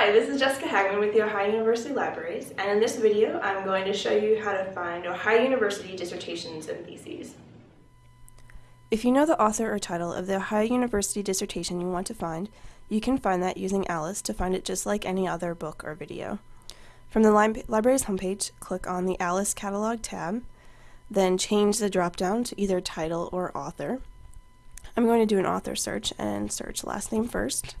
Hi, this is Jessica Hagman with the Ohio University Libraries, and in this video I'm going to show you how to find Ohio University dissertations and theses. If you know the author or title of the Ohio University dissertation you want to find, you can find that using Alice to find it just like any other book or video. From the li library's homepage, click on the Alice Catalog tab, then change the drop-down to either title or author. I'm going to do an author search and search last name first.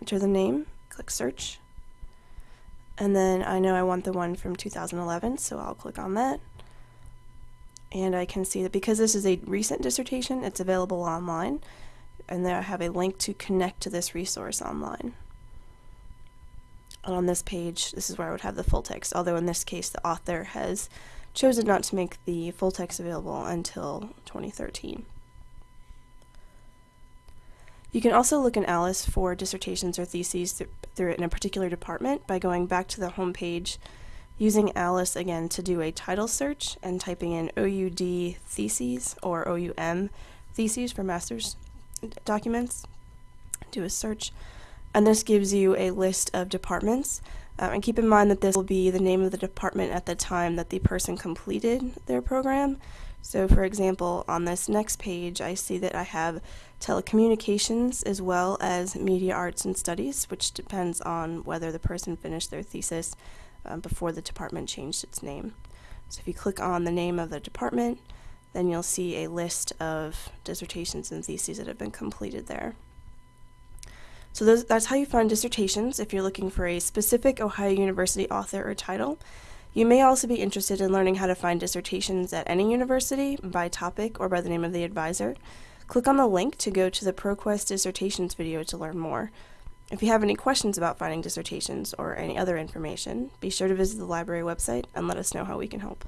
Enter the name, click search, and then I know I want the one from 2011, so I'll click on that. And I can see that because this is a recent dissertation, it's available online, and there I have a link to connect to this resource online. And on this page, this is where I would have the full text, although in this case the author has chosen not to make the full text available until 2013. You can also look in Alice for dissertations or theses th through in a particular department by going back to the home page, using Alice again to do a title search and typing in OUD theses or OUM theses for master's documents. Do a search, and this gives you a list of departments. Um, and keep in mind that this will be the name of the department at the time that the person completed their program. So for example, on this next page, I see that I have telecommunications as well as media arts and studies, which depends on whether the person finished their thesis um, before the department changed its name. So if you click on the name of the department, then you'll see a list of dissertations and theses that have been completed there. So those, that's how you find dissertations if you're looking for a specific Ohio University author or title. You may also be interested in learning how to find dissertations at any university by topic or by the name of the advisor. Click on the link to go to the ProQuest dissertations video to learn more. If you have any questions about finding dissertations or any other information, be sure to visit the library website and let us know how we can help.